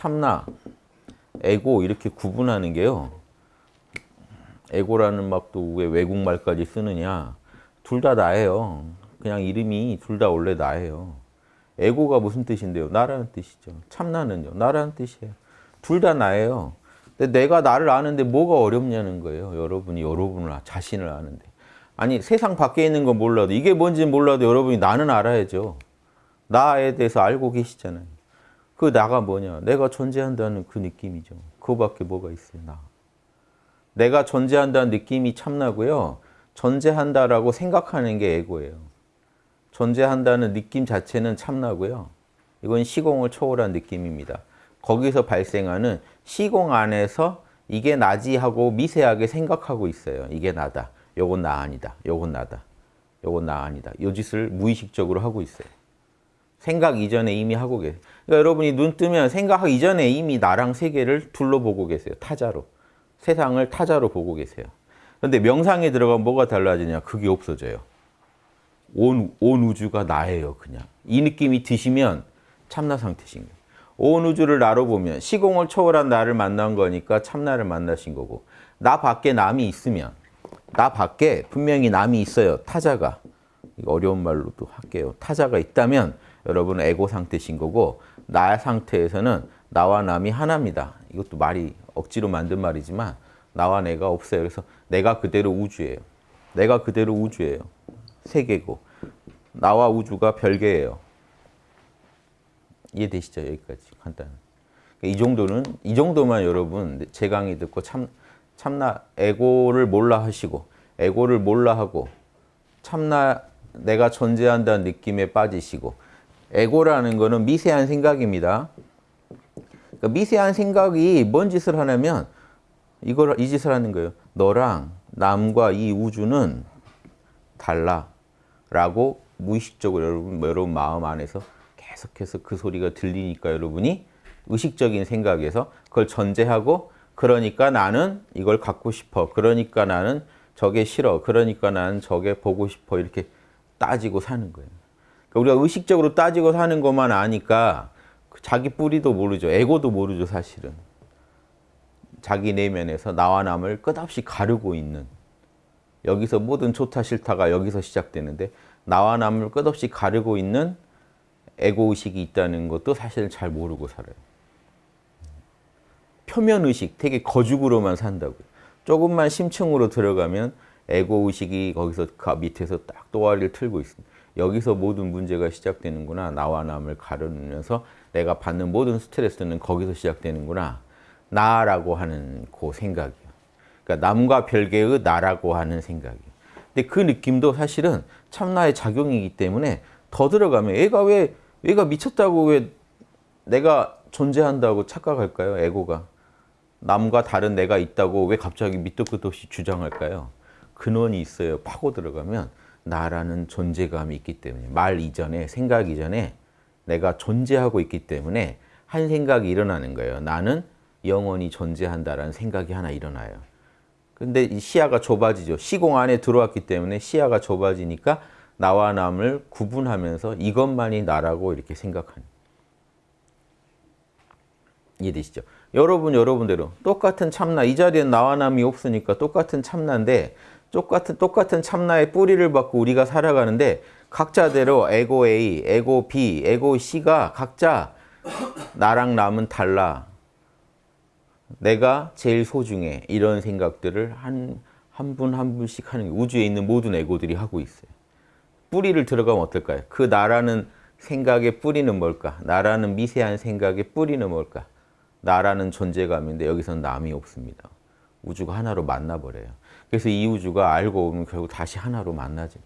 참나, 에고 이렇게 구분하는 게요. 에고라는 막또 왜 외국말까지 쓰느냐. 둘 다 나예요. 그냥 이름이 둘 다 원래 나예요. 에고가 무슨 뜻인데요? 나라는 뜻이죠. 참나는요. 나라는 뜻이에요. 둘 다 나예요. 근데 내가 나를 아는데 뭐가 어렵냐는 거예요. 여러분이 여러분을 자신을 아는데. 아니 세상 밖에 있는 건 몰라도 이게 뭔지 몰라도 여러분이 나는 알아야죠. 나에 대해서 알고 계시잖아요. 그 나가 뭐냐? 내가 존재한다는 그 느낌이죠. 그거밖에 뭐가 있어요, 나. 내가 존재한다는 느낌이 참나고요. 존재한다라고 생각하는 게 에고예요. 존재한다는 느낌 자체는 참나고요. 이건 시공을 초월한 느낌입니다. 거기서 발생하는 시공 안에서 이게 나지 하고 미세하게 생각하고 있어요. 이게 나다. 요건 나 아니다. 요건 나다. 요건 나 아니다. 요 짓을 무의식적으로 하고 있어요. 생각 이전에 이미 하고 계세요. 그러니까 여러분이 눈 뜨면 생각하기 이전에 이미 나랑 세계를 둘러보고 계세요. 타자로. 세상을 타자로 보고 계세요. 그런데 명상에 들어가면 뭐가 달라지냐? 그게 없어져요. 온, 온 우주가 나예요, 그냥. 이 느낌이 드시면 참나 상태신 거예요. 온 우주를 나로 보면 시공을 초월한 나를 만난 거니까 참나를 만나신 거고 나 밖에 남이 있으면 나 밖에 분명히 남이 있어요. 타자가. 어려운 말로도 할게요. 타자가 있다면 여러분은 에고 상태신 거고 나 상태에서는 나와 남이 하나입니다. 이것도 말이 억지로 만든 말이지만 나와 내가 없어요. 그래서 내가 그대로 우주예요. 내가 그대로 우주예요. 세계고 나와 우주가 별개예요. 이해되시죠? 여기까지 간단. 이 정도는 이 정도만 여러분 제 강의 듣고 참 참나 에고를 몰라 하시고 에고를 몰라 하고 참나 내가 존재한다는 느낌에 빠지시고 에고라는 거는 미세한 생각입니다. 그러니까 미세한 생각이 뭔 짓을 하냐면 이걸 이 짓을 하는 거예요. 너랑 남과 이 우주는 달라 라고 무의식적으로 여러분, 여러분 마음 안에서 계속해서 그 소리가 들리니까 여러분이 의식적인 생각에서 그걸 전제하고 그러니까 나는 이걸 갖고 싶어. 그러니까 나는 저게 싫어. 그러니까 나는 저게 보고 싶어. 이렇게 따지고 사는 거예요. 그러니까 우리가 의식적으로 따지고 사는 것만 아니까 자기 뿌리도 모르죠. 에고도 모르죠, 사실은. 자기 내면에서 나와 남을 끝없이 가르고 있는 여기서 모든 좋다 싫다가 여기서 시작되는데 나와 남을 끝없이 가르고 있는 에고의식이 있다는 것도 사실 잘 모르고 살아요. 표면의식, 되게 거죽으로만 산다고요. 조금만 심층으로 들어가면 에고의식이 거기서 그 밑에서 딱 또아리를 틀고 있습니다. 여기서 모든 문제가 시작되는구나. 나와 남을 가르면서 내가 받는 모든 스트레스는 거기서 시작되는구나. 나라고 하는 그 생각이요. 그러니까 남과 별개의 나라고 하는 생각이요. 근데 그 느낌도 사실은 참나의 작용이기 때문에 더 들어가면 얘가 왜 얘가 미쳤다고 왜 내가 존재한다고 착각할까요? 에고가. 남과 다른 내가 있다고 왜 갑자기 밑도 끝도 없이 주장할까요? 근원이 있어요. 파고 들어가면 나라는 존재감이 있기 때문에 말 이전에 생각 이전에 내가 존재하고 있기 때문에 한 생각이 일어나는 거예요. 나는 영원히 존재한다라는 생각이 하나 일어나요. 근데 이 시야가 좁아지죠. 시공 안에 들어왔기 때문에 시야가 좁아지니까 나와 남을 구분하면서 이것만이 나라고 이렇게 생각하는. 이해되시죠? 여러분 여러분대로 똑같은 참나 이 자리엔 나와 남이 없으니까 똑같은 참나인데 똑같은 똑같은 참나의 뿌리를 받고 우리가 살아가는데 각자대로 에고 A, 에고 B, 에고 C가 각자 나랑 남은 달라. 내가 제일 소중해. 이런 생각들을 한 한 분한 분씩 하는 게 우주에 있는 모든 에고들이 하고 있어요. 뿌리를 들어가면 어떨까요? 그 나라는 생각의 뿌리는 뭘까? 나라는 미세한 생각의 뿌리는 뭘까? 나라는 존재감인데 여기서는 남이 없습니다. 우주가 하나로 만나버려요. 그래서 이 우주가 알고 보면 결국 다시 하나로 만나죠.